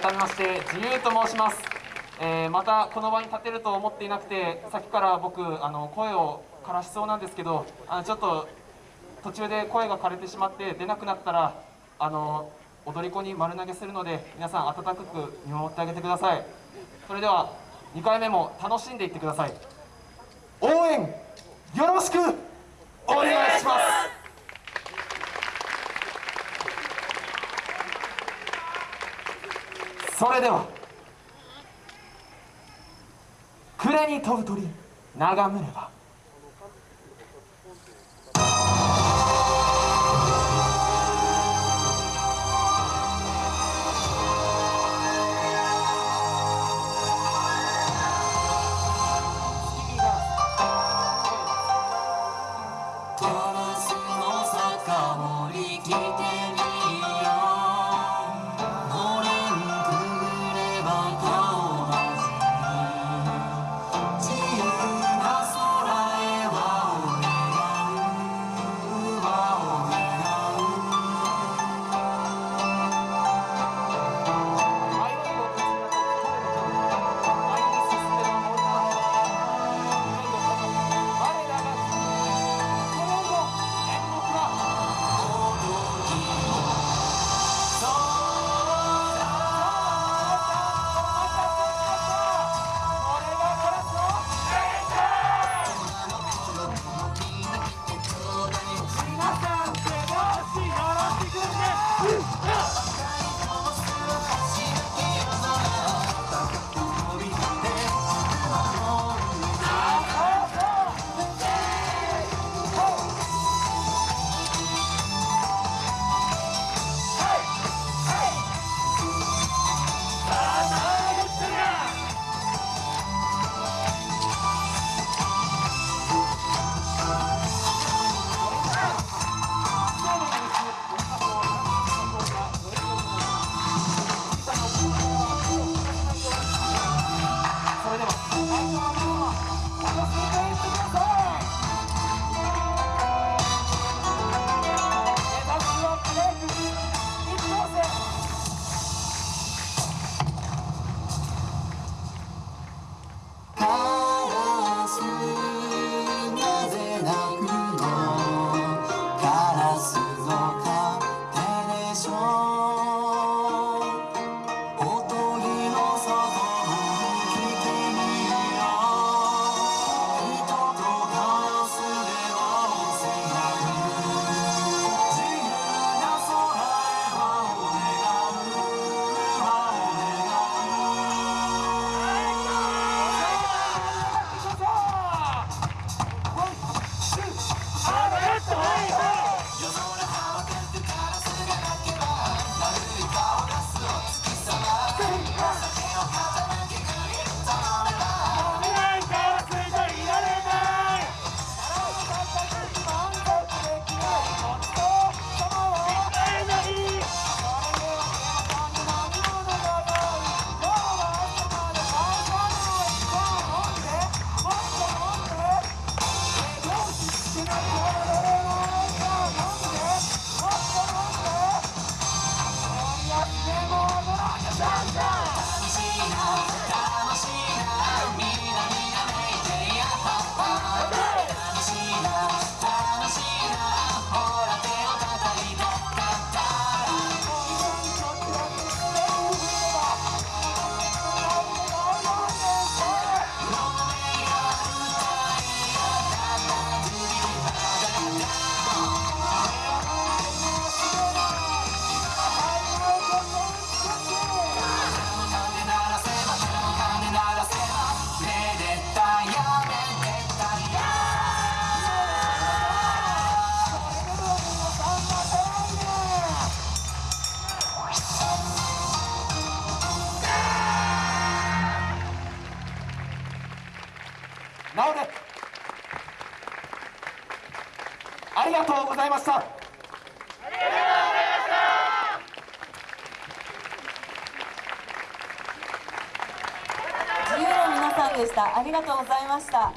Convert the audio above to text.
改めまして自由と申します、えーまたこの場に立てると思っていなくてさっきから僕あの声を枯らしそうなんですけどあのちょっと途中で声が枯れてしまって出なくなったらあの踊り子に丸投げするので皆さん温かく見守ってあげてください。それでは2回目も楽しんでいってください。応援よろしくお願いしますそれでは暮れに飛ぶ鳥眺めれば Oh, なおでありがとうございました。自由の皆さんでした。ありがとうございました。